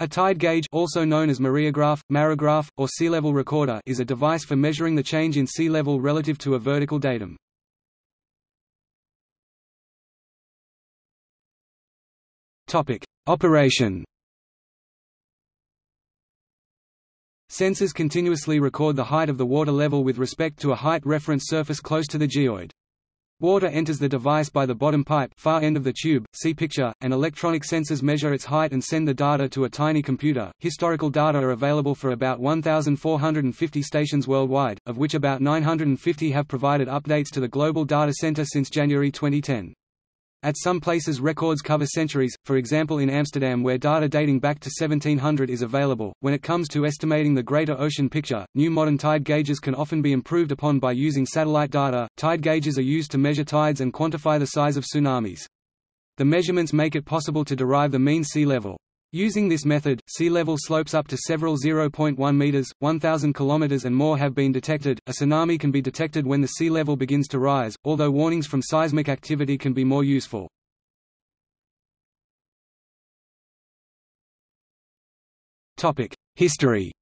A tide gauge also known as mareograph, marigraph, or sea level recorder is a device for measuring the change in sea level relative to a vertical datum. Operation Sensors continuously record the height of the water level with respect to a height reference surface close to the geoid. Water enters the device by the bottom pipe far end of the tube, see picture, and electronic sensors measure its height and send the data to a tiny computer. Historical data are available for about 1,450 stations worldwide, of which about 950 have provided updates to the Global Data Center since January 2010. At some places records cover centuries, for example in Amsterdam where data dating back to 1700 is available. When it comes to estimating the greater ocean picture, new modern tide gauges can often be improved upon by using satellite data. Tide gauges are used to measure tides and quantify the size of tsunamis. The measurements make it possible to derive the mean sea level. Using this method, sea level slopes up to several 0.1 meters, 1000 kilometers and more have been detected. A tsunami can be detected when the sea level begins to rise, although warnings from seismic activity can be more useful. Topic: History.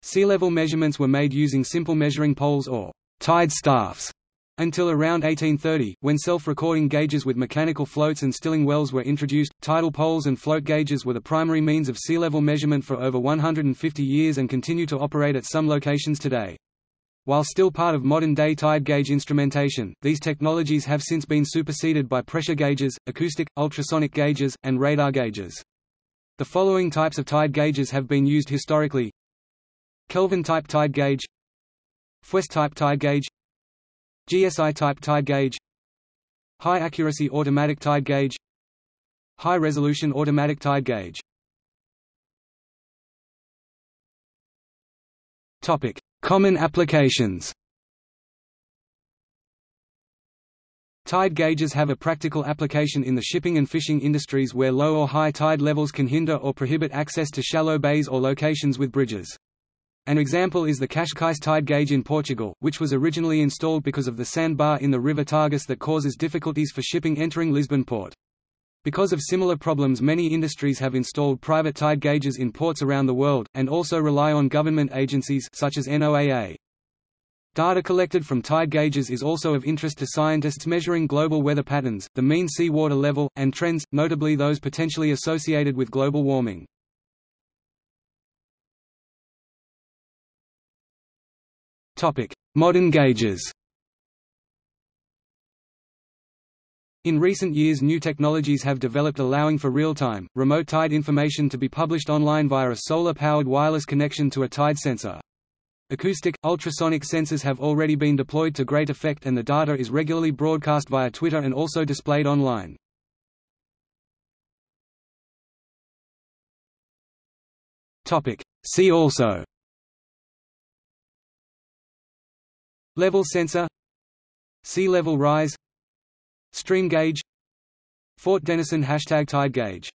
Sea level measurements were made using simple measuring poles or tide staffs until around 1830, when self-recording gauges with mechanical floats and stilling wells were introduced, tidal poles and float gauges were the primary means of sea level measurement for over 150 years and continue to operate at some locations today. While still part of modern-day tide gauge instrumentation, these technologies have since been superseded by pressure gauges, acoustic, ultrasonic gauges, and radar gauges. The following types of tide gauges have been used historically Kelvin-type tide gauge Fuess-type tide gauge GSI-type tide gauge. High-accuracy automatic tide gauge. High-resolution automatic tide gauge. Topic: Common applications. Tide gauges have a practical application in the shipping and fishing industries where low or high tide levels can hinder or prohibit access to shallow bays or locations with bridges. An example is the Cascais tide gauge in Portugal, which was originally installed because of the sandbar in the river Tagus that causes difficulties for shipping entering Lisbon port. Because of similar problems many industries have installed private tide gauges in ports around the world, and also rely on government agencies such as NOAA. Data collected from tide gauges is also of interest to scientists measuring global weather patterns, the mean sea water level, and trends, notably those potentially associated with global warming. Modern gauges In recent years new technologies have developed allowing for real-time, remote tide information to be published online via a solar-powered wireless connection to a tide sensor. Acoustic, ultrasonic sensors have already been deployed to great effect and the data is regularly broadcast via Twitter and also displayed online. See also Level sensor. Sea level rise. Stream gauge. Fort Denison hashtag tide gauge